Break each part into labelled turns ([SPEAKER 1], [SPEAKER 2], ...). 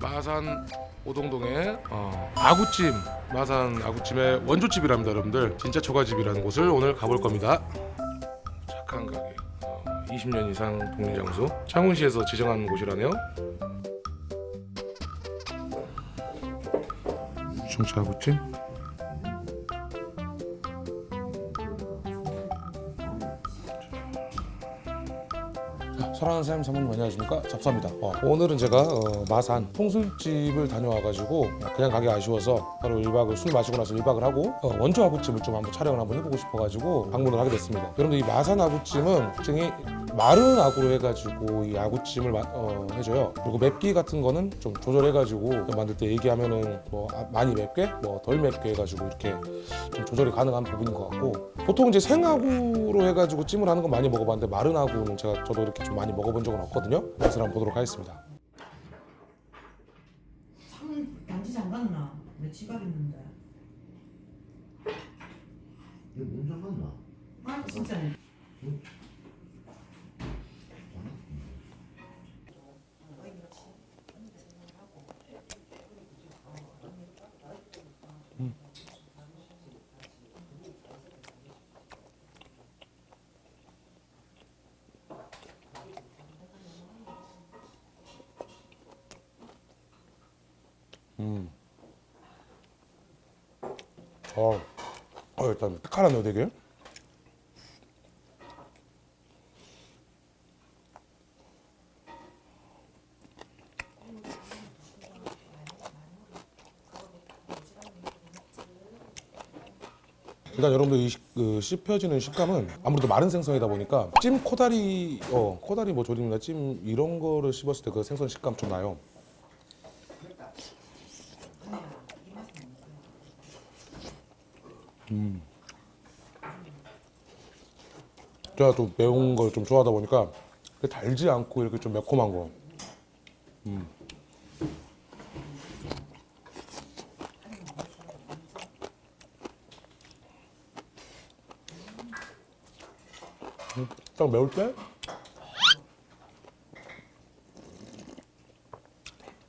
[SPEAKER 1] 마산 오동동의 어, 아구찜. 마산 아구찜의 원조집이랍니다 여러분들. 진짜 초가집이라는 곳을 오늘 가볼 겁니다. 착한 가게. 어, 20년 이상 독립장소. 창원시에서 지정한 곳이라네요. 중차 아구찜 사랑하는 사장님 사모님 안녕하십니까? 잡사입니다. 어, 오늘은 제가 어, 마산 통술집을 다녀와가지고 그냥 가기 아쉬워서 바로 1박을 술 마시고 나서 1박을 하고 어, 원조 아구찜을 좀 한번 촬영을 한번 해보고 싶어가지고 방문을 하게 됐습니다. 여러분들 이 마산 아구찜은 굉장히 마른 아구로 해가지고 이 아구찜을 마- 어, 해줘요. 그리고 맵기 같은 거는 좀 조절해가지고 만들 때 얘기하면은 뭐 아, 많이 맵게 뭐 덜 맵게 해가지고 이렇게 좀 조절이 가능한 부분인 것 같고 보통 이제 생아구로 해가지고 찜을 하는 건 많이 먹어봤는데 마른 아구는 제가 저도 이렇게 좀 많이 먹어본 적은 없거든요 맛을 한번 보도록 하겠습니다
[SPEAKER 2] 상을 양지 잠갔나? 내 지갑 있는데.
[SPEAKER 3] 이거 뭔 상관나?
[SPEAKER 2] 아 진짜네.
[SPEAKER 1] 어, 어 일단 칼하네요 되게 일단 여러분들 이 식- 그 씹혀지는 식감은 아무래도 마른 생선이다 보니까 찜 코다리 어 코다리 뭐 조림이나 찜 이런 거를 씹었을 때 그 생선 식감 좀 나요. 제가 또 매운 걸 좀 좋아하다 보니까 달지 않고 이렇게 좀 매콤한 거. 음. 음, 딱 매울 때?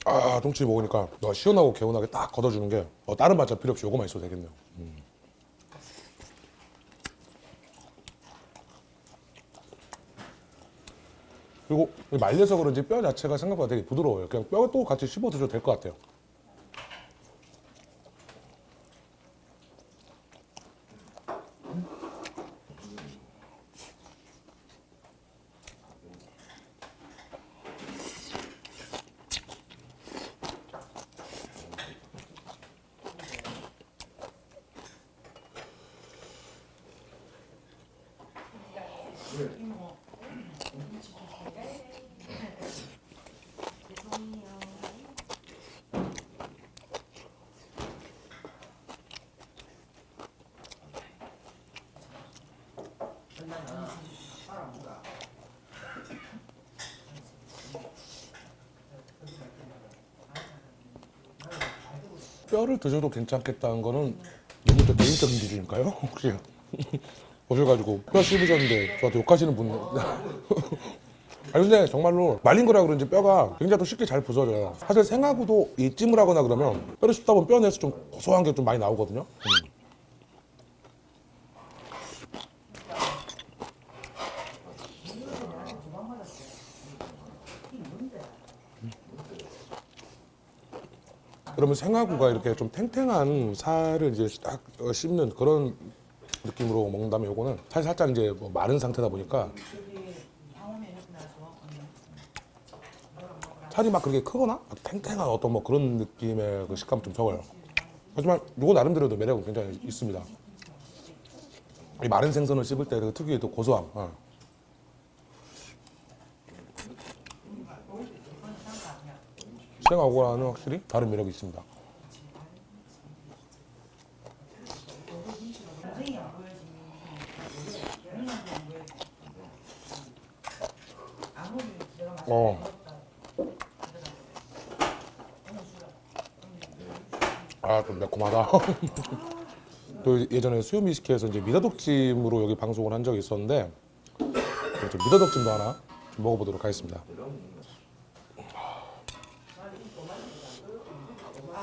[SPEAKER 1] 아, 똥치 먹으니까 어, 시원하고 개운하게 딱 걷어주는 게 어, 다른 반찬 필요 없이 요거만 있어도 되겠네요. 그리고 말려서 그런지 뼈 자체가 생각보다 되게 부드러워요. 그냥 뼈도 같이 씹어 드셔도 될 것 같아요. 뼈를 드셔도 괜찮겠다는 거는 너무 또 개인적인 기준일까요? 혹시 오셔가지고 뼈 씹으셨는데 저한테 욕하시는 분 아니 근데 정말로 말린 거라 그런지 뼈가 굉장히 또 쉽게 잘 부서져요 사실 생하고도 이 찜을 하거나 그러면 뼈를 씹다 보면 뼈 내에서 좀 고소한 게 좀 많이 나오거든요 음. 그러면 생화구가 이렇게 좀 탱탱한 살을 이제 딱 어, 씹는 그런 느낌으로 먹는다면 요거는 사실 살짝 이제 뭐 마른 상태다 보니까 살이 막 그렇게 크거나 막 탱탱한 어떤 뭐 그런 느낌의 그 식감 좀 적어요. 하지만 요거 나름대로도 매력은 굉장히 있습니다. 이 마른 생선을 씹을 때 그 특유의 또 고소함. 어. 생하고는 확실히 다른 매력이 있습니다. 어. 아, 좀 매콤하다. 또 예전에 수요미식회에서 이제 미더덕찜으로 여기 방송을 한 적이 있었는데 좀 미더덕찜도 하나 좀 먹어보도록 하겠습니다.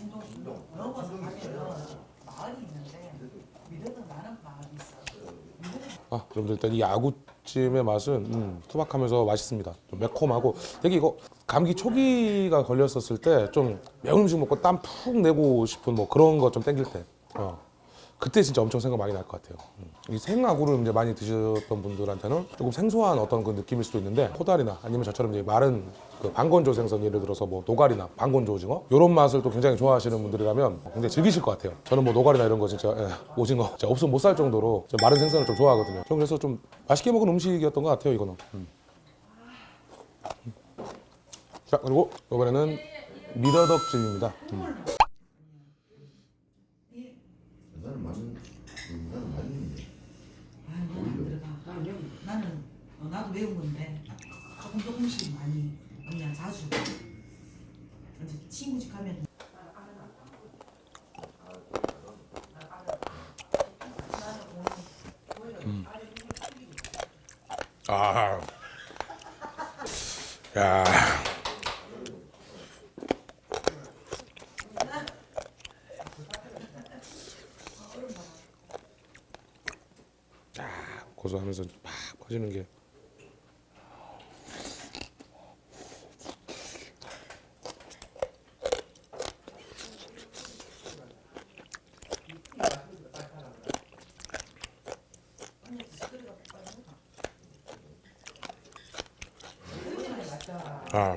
[SPEAKER 2] 진동 진동 넘어서 가면은 마을이 있는데 미더덕 나는 마을이 있어.
[SPEAKER 1] 아, 여러분들 일단 이 아구찜의 맛은 음, 투박하면서 맛있습니다. 좀 매콤하고 되게 이거 감기 초기가 걸렸었을 때 좀 매운 음식 먹고 땀 푹 내고 싶은 뭐 그런 거 좀 땡길 때. 어. 그때 진짜 엄청 생각 많이 날 것 같아요. 음. 이 생아구를 이제 많이 드셨던 분들한테는 조금 생소한 어떤 그 느낌일 수도 있는데 코다리나 아니면 저처럼 이제 마른 그 방건조 생선 예를 들어서 뭐 노가리나 방건조 오징어 이런 맛을 또 굉장히 좋아하시는 분들이라면 굉장히 즐기실 것 같아요. 저는 뭐 노가리나 이런 거 진짜 예, 오징어 진짜 없으면 못 살 정도로 저 마른 생선을 좀 좋아하거든요. 좀 그래서 좀 맛있게 먹은 음식이었던 것 같아요 이거는. 음. 자 그리고 이번에는 미더덕찜입니다. 음.
[SPEAKER 3] 나는 맛은 나는 맛있는데.
[SPEAKER 2] 아유 나는 들어가. 나는 어, 나도 매운 건데 조금 조금씩 많이 그냥 자주. 이제 친구 집 가면
[SPEAKER 1] 아, 야, 야, 고소하면서 팍 퍼지는 게. 아,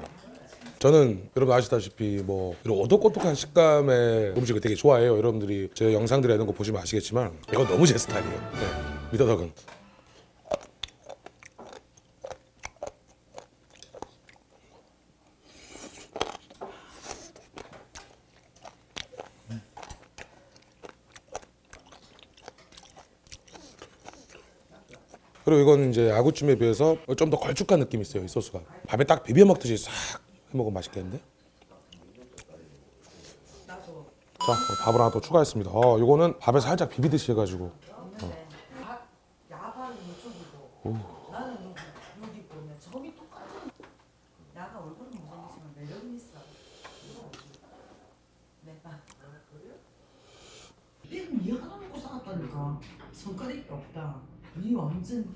[SPEAKER 1] 저는 여러분 아시다시피 뭐 이런 오독오독한 식감의 음식을 되게 좋아해요. 여러분들이 제 영상들에 이런 거 보시면 아시겠지만 이건 너무 제 스타일이에요. 네, 미더덕은. 그리고 이건 이제 아구찜에 비해서 좀 더 걸쭉한 느낌이 있어요. 이 소스가 밥에 딱 비벼 먹듯이 싹 해먹으면 맛있겠는데? 자, 어, 밥을 하나 더 추가했습니다. 어, 이거는 밥에 살짝 비비듯이 해가지고
[SPEAKER 2] 살았다니까 성깔이 없다 니 완전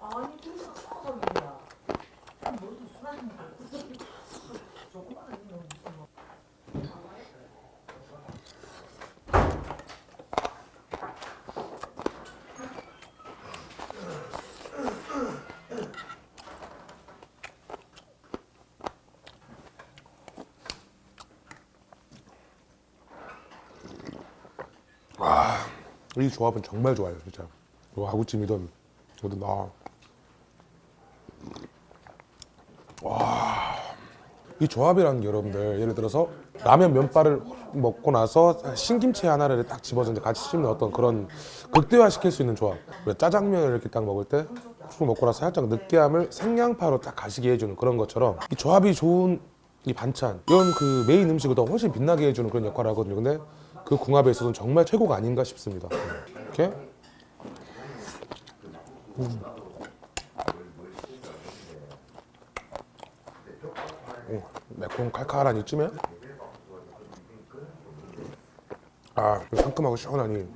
[SPEAKER 2] 아니 그래서 싸워서이야 머리도 술하는 거 조금만 아니면 무슨 뭐
[SPEAKER 1] 이 조합은 정말 좋아요, 진짜. 이 아구찜이든 뭐든 아. 와. 이 조합이라는 게 여러분들 예를 들어서 라면 면발을 먹고 나서 신김치 하나를 딱 집어서 같이 씹는 어떤 그런 극대화 시킬 수 있는 조합. 왜 짜장면을 이렇게 딱 먹을 때술 먹고 나서 살짝 느끼함을 생양파로 딱 가시게 해주는 그런 것처럼 이 조합이 좋은 이 반찬 이런 그 메인 음식을 더 훨씬 빛나게 해주는 그런 역할을 하거든요. 근데 그 궁합에 있어서는 정말 최고가 아닌가 싶습니다. 이렇게 음. 오, 매콤 칼칼한 이쯤에 아 상큼하고 시원하니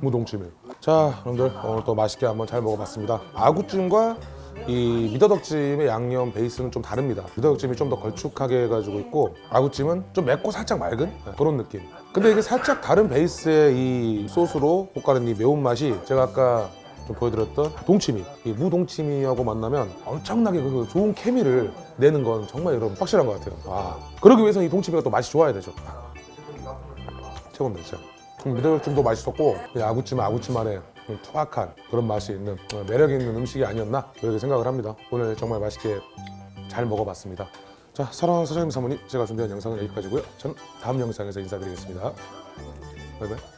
[SPEAKER 1] 무동찜에 자 여러분들 오늘 또 맛있게 한번 잘 먹어봤습니다 아구찜과 이 미더덕찜의 양념 베이스는 좀 다릅니다. 미더덕찜이 좀 더 걸쭉하게 해가지고 있고 아구찜은 좀 맵고 살짝 맑은? 네, 그런 느낌. 근데 이게 살짝 다른 베이스의 이 소스로 볶아낸 이 매운맛이 제가 아까 좀 보여드렸던 동치미 이 무동치미하고 만나면 엄청나게 그 좋은 케미를 내는 건 정말 여러분 확실한 것 같아요. 아 그러기 위해서 이 동치미가 또 맛이 좋아야 되죠. 최고입니다 진짜. 음, 미더덕찜도 맛있었고 이 아구찜 아구찜만의 좀 투박한 그런 맛이 있는 어, 매력 있는 음식이 아니었나? 그렇게 생각을 합니다. 오늘 정말 맛있게 잘 먹어봤습니다. 자 사랑하는 사장님 사모님 제가 준비한 영상은 여기까지고요. 저는 다음 영상에서 인사드리겠습니다. 바이바이